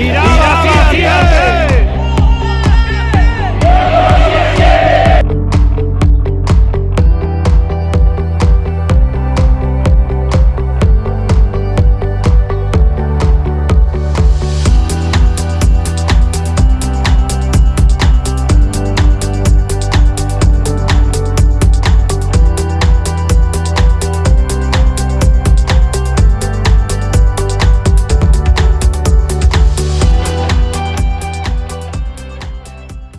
Irán.